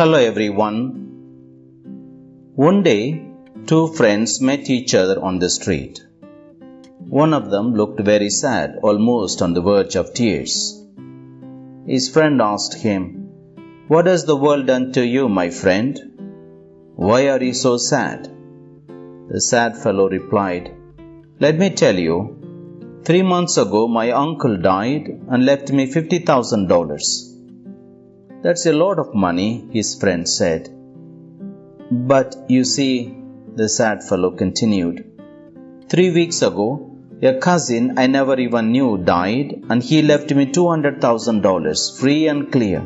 Hello everyone. One day, two friends met each other on the street. One of them looked very sad, almost on the verge of tears. His friend asked him, What has the world done to you, my friend? Why are you so sad? The sad fellow replied, Let me tell you, three months ago my uncle died and left me $50,000. That's a lot of money, his friend said. But you see, the sad fellow continued, three weeks ago, a cousin I never even knew died and he left me $200,000 free and clear.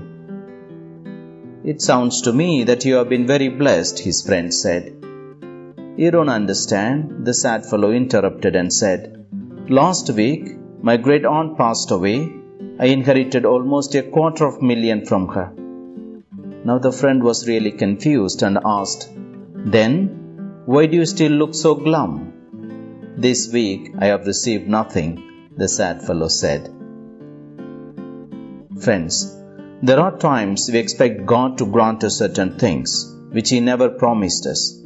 It sounds to me that you have been very blessed, his friend said. You don't understand, the sad fellow interrupted and said. Last week, my great aunt passed away. I inherited almost a quarter of a million from her. Now the friend was really confused and asked, Then, why do you still look so glum? This week I have received nothing, the sad fellow said. Friends, there are times we expect God to grant us certain things which He never promised us.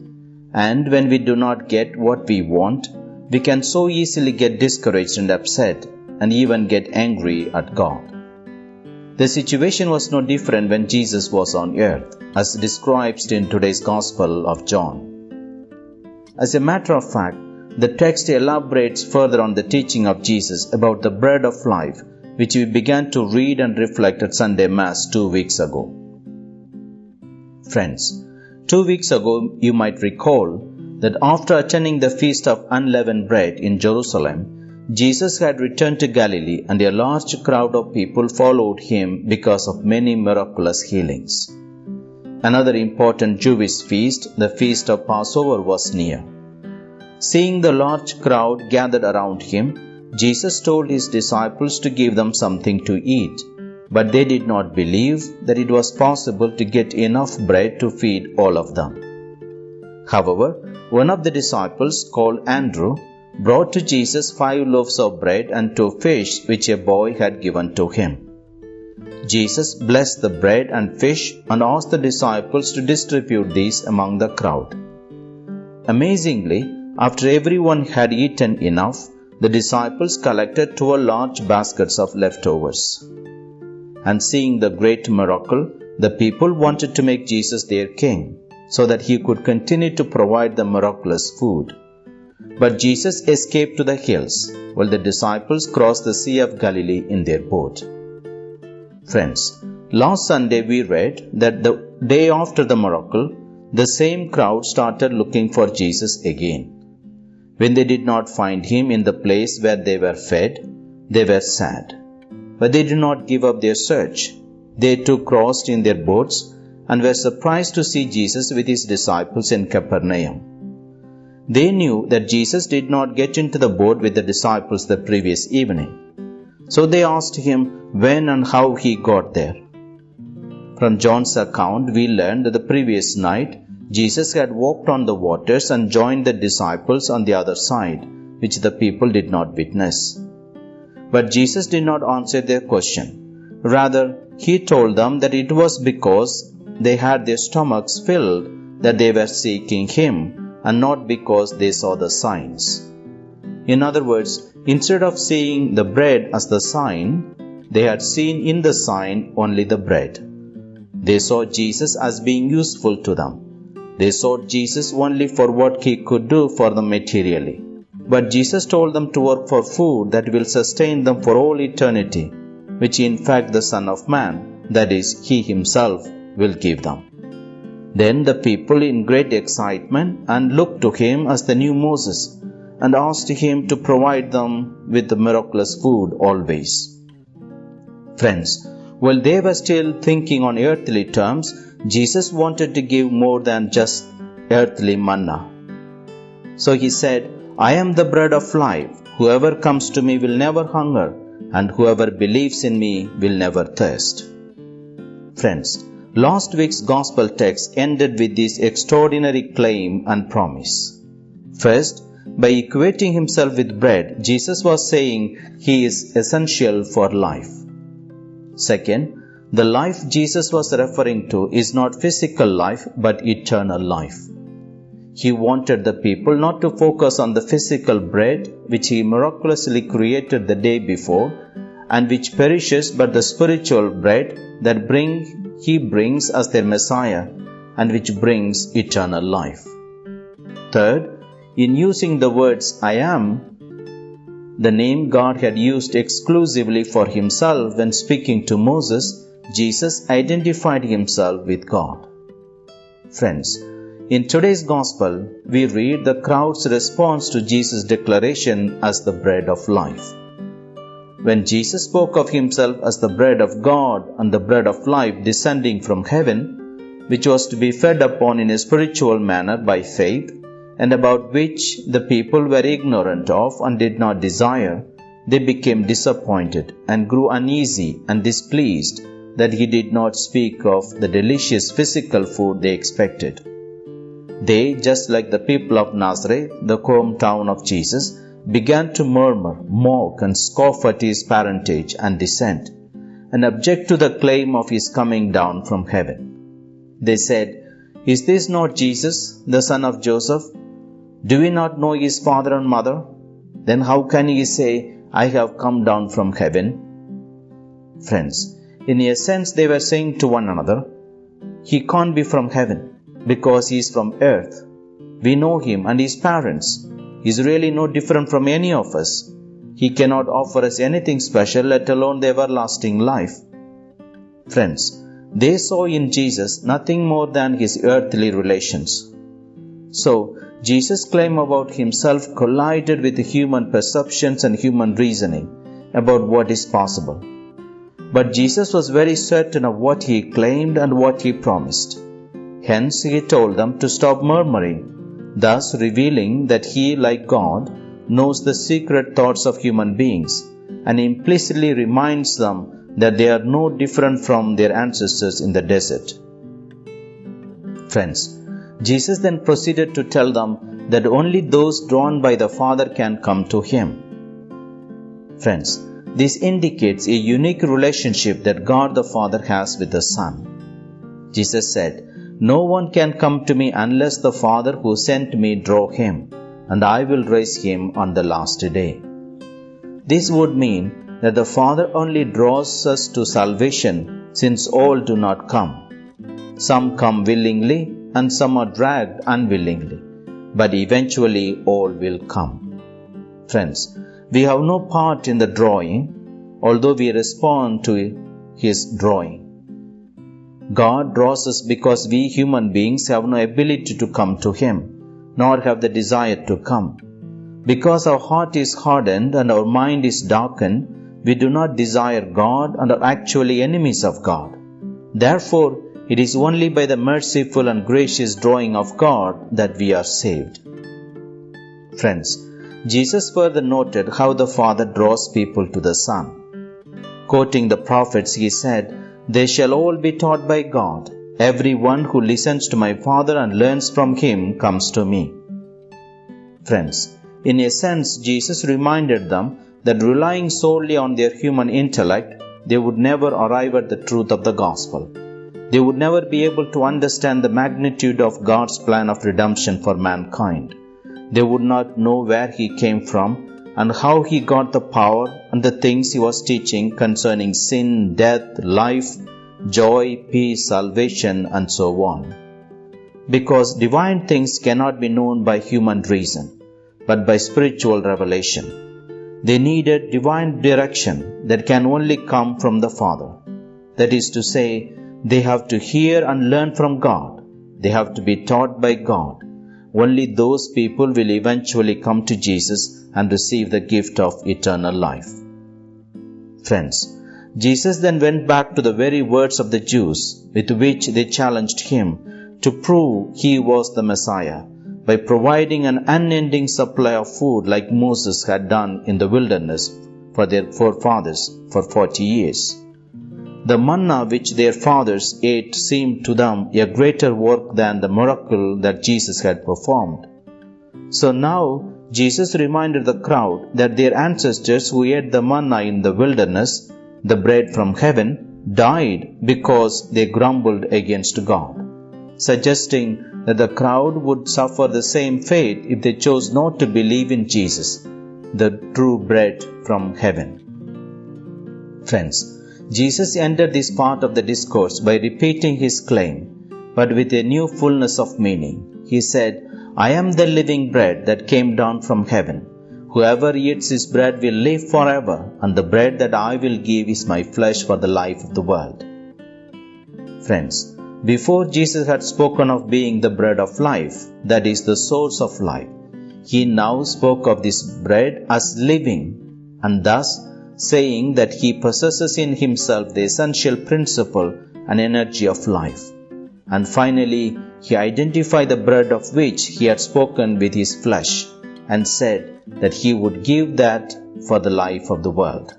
And when we do not get what we want, we can so easily get discouraged and upset and even get angry at God. The situation was no different when Jesus was on earth, as described in today's Gospel of John. As a matter of fact, the text elaborates further on the teaching of Jesus about the bread of life which we began to read and reflect at Sunday Mass two weeks ago. Friends, two weeks ago you might recall that after attending the Feast of Unleavened Bread in Jerusalem, Jesus had returned to Galilee and a large crowd of people followed him because of many miraculous healings. Another important Jewish feast, the Feast of Passover, was near. Seeing the large crowd gathered around him, Jesus told his disciples to give them something to eat, but they did not believe that it was possible to get enough bread to feed all of them. However, one of the disciples, called Andrew, brought to Jesus five loaves of bread and two fish which a boy had given to him. Jesus blessed the bread and fish and asked the disciples to distribute these among the crowd. Amazingly, after everyone had eaten enough, the disciples collected two large baskets of leftovers. And seeing the great miracle, the people wanted to make Jesus their king so that he could continue to provide the miraculous food. But Jesus escaped to the hills while the disciples crossed the Sea of Galilee in their boat. Friends, last Sunday we read that the day after the miracle, the same crowd started looking for Jesus again. When they did not find him in the place where they were fed, they were sad. But they did not give up their search. They too crossed in their boats and were surprised to see Jesus with his disciples in Capernaum. They knew that Jesus did not get into the boat with the disciples the previous evening. So they asked him when and how he got there. From John's account, we learned that the previous night Jesus had walked on the waters and joined the disciples on the other side, which the people did not witness. But Jesus did not answer their question. Rather, he told them that it was because they had their stomachs filled that they were seeking him and not because they saw the signs. In other words, instead of seeing the bread as the sign, they had seen in the sign only the bread. They saw Jesus as being useful to them they sought Jesus only for what he could do for them materially. But Jesus told them to work for food that will sustain them for all eternity, which in fact the Son of Man, that is, He Himself, will give them. Then the people, in great excitement, and looked to him as the new Moses, and asked him to provide them with the miraculous food always. Friends, while they were still thinking on earthly terms, Jesus wanted to give more than just earthly manna. So he said, I am the bread of life. Whoever comes to me will never hunger, and whoever believes in me will never thirst. Friends, last week's gospel text ended with this extraordinary claim and promise. First, by equating himself with bread, Jesus was saying he is essential for life. Second, The life Jesus was referring to is not physical life but eternal life. He wanted the people not to focus on the physical bread which he miraculously created the day before and which perishes but the spiritual bread that bring he brings as their Messiah and which brings eternal life. Third, in using the words I am, the name God had used exclusively for himself when speaking to Moses, Jesus identified himself with God. Friends, in today's Gospel, we read the crowd's response to Jesus' declaration as the bread of life. When Jesus spoke of himself as the bread of God and the bread of life descending from heaven, which was to be fed upon in a spiritual manner by faith, and about which the people were ignorant of and did not desire, they became disappointed and grew uneasy and displeased that he did not speak of the delicious physical food they expected. They, just like the people of Nazareth, the hometown of Jesus, began to murmur, mock, and scoff at his parentage and descent, and object to the claim of his coming down from heaven. They said, Is this not Jesus, the son of Joseph? Do we not know his father and mother? Then how can he say, I have come down from heaven? Friends, in a sense, they were saying to one another, He can't be from heaven because he is from earth. We know him and his parents. Is really no different from any of us. He cannot offer us anything special, let alone the everlasting life. Friends, they saw in Jesus nothing more than his earthly relations. So, Jesus' claim about himself collided with human perceptions and human reasoning about what is possible. But Jesus was very certain of what he claimed and what he promised. Hence he told them to stop murmuring, thus revealing that he, like God, knows the secret thoughts of human beings and implicitly reminds them that they are no different from their ancestors in the desert. Friends, Jesus then proceeded to tell them that only those drawn by the Father can come to Him. Friends, this indicates a unique relationship that God the Father has with the Son. Jesus said, No one can come to me unless the Father who sent me draw him, and I will raise him on the last day. This would mean that the Father only draws us to salvation since all do not come. Some come willingly and some are dragged unwillingly, but eventually all will come. Friends, we have no part in the drawing, although we respond to His drawing. God draws us because we human beings have no ability to come to Him, nor have the desire to come. Because our heart is hardened and our mind is darkened, we do not desire God and are actually enemies of God. Therefore, it is only by the merciful and gracious drawing of God that we are saved. Friends, Jesus further noted how the Father draws people to the Son. Quoting the prophets, he said, They shall all be taught by God. Every one who listens to my Father and learns from him comes to me. Friends, in a sense, Jesus reminded them that relying solely on their human intellect, they would never arrive at the truth of the gospel. They would never be able to understand the magnitude of God's plan of redemption for mankind. They would not know where he came from and how he got the power and the things he was teaching concerning sin, death, life, joy, peace, salvation, and so on. Because divine things cannot be known by human reason, but by spiritual revelation. They needed divine direction that can only come from the Father. That is to say, they have to hear and learn from God. They have to be taught by God only those people will eventually come to Jesus and receive the gift of eternal life. Friends, Jesus then went back to the very words of the Jews with which they challenged him to prove he was the Messiah by providing an unending supply of food like Moses had done in the wilderness for their forefathers for 40 years. The manna which their fathers ate seemed to them a greater work than the miracle that Jesus had performed. So now Jesus reminded the crowd that their ancestors who ate the manna in the wilderness, the bread from heaven, died because they grumbled against God, suggesting that the crowd would suffer the same fate if they chose not to believe in Jesus, the true bread from heaven. Friends, Jesus ended this part of the discourse by repeating his claim, but with a new fullness of meaning. He said, I am the living bread that came down from heaven. Whoever eats this bread will live forever, and the bread that I will give is my flesh for the life of the world. Friends, before Jesus had spoken of being the bread of life, that is the source of life, he now spoke of this bread as living, and thus saying that he possesses in himself the essential principle and energy of life. And finally, he identified the bread of which he had spoken with his flesh and said that he would give that for the life of the world.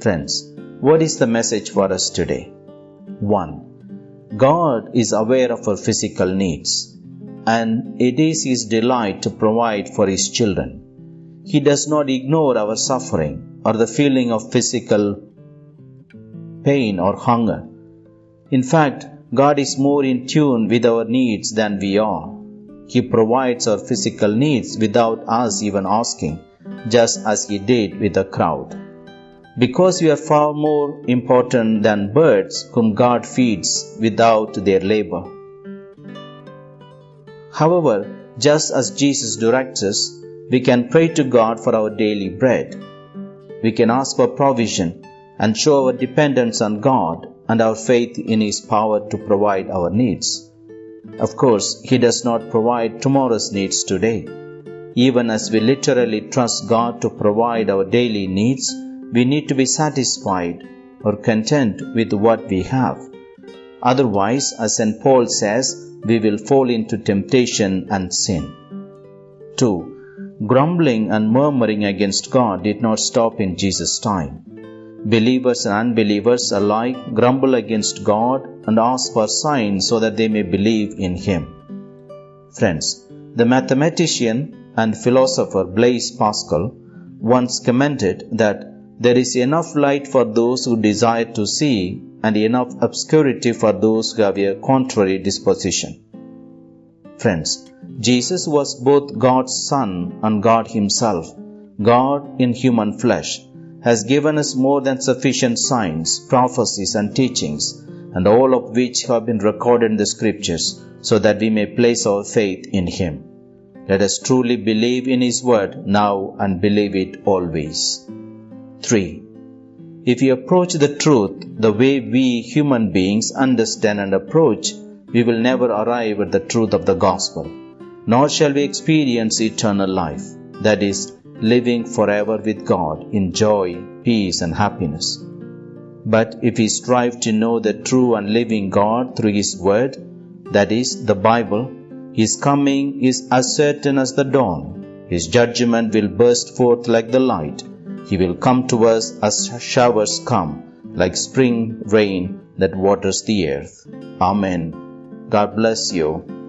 Friends, what is the message for us today? 1. God is aware of our physical needs, and it is His delight to provide for His children. He does not ignore our suffering or the feeling of physical pain or hunger. In fact, God is more in tune with our needs than we are. He provides our physical needs without us even asking, just as He did with the crowd. Because we are far more important than birds whom God feeds without their labor. However, just as Jesus directs us, we can pray to God for our daily bread. We can ask for provision and show our dependence on God and our faith in His power to provide our needs. Of course, He does not provide tomorrow's needs today. Even as we literally trust God to provide our daily needs, we need to be satisfied or content with what we have. Otherwise, as St. Paul says, we will fall into temptation and sin. 2. Grumbling and murmuring against God did not stop in Jesus' time. Believers and unbelievers alike grumble against God and ask for signs so that they may believe in Him. Friends, the mathematician and philosopher Blaise Pascal once commented that there is enough light for those who desire to see and enough obscurity for those who have a contrary disposition. Friends, Jesus was both God's Son and God Himself, God in human flesh has given us more than sufficient signs, prophecies, and teachings, and all of which have been recorded in the Scriptures, so that we may place our faith in Him. Let us truly believe in His Word now and believe it always. 3. If we approach the truth the way we human beings understand and approach, we will never arrive at the truth of the gospel, nor shall we experience eternal life, that is, living forever with God in joy, peace, and happiness. But if we strive to know the true and living God through His Word, that is, the Bible, His coming is as certain as the dawn. His judgment will burst forth like the light. He will come to us as showers come, like spring rain that waters the earth. Amen. God bless you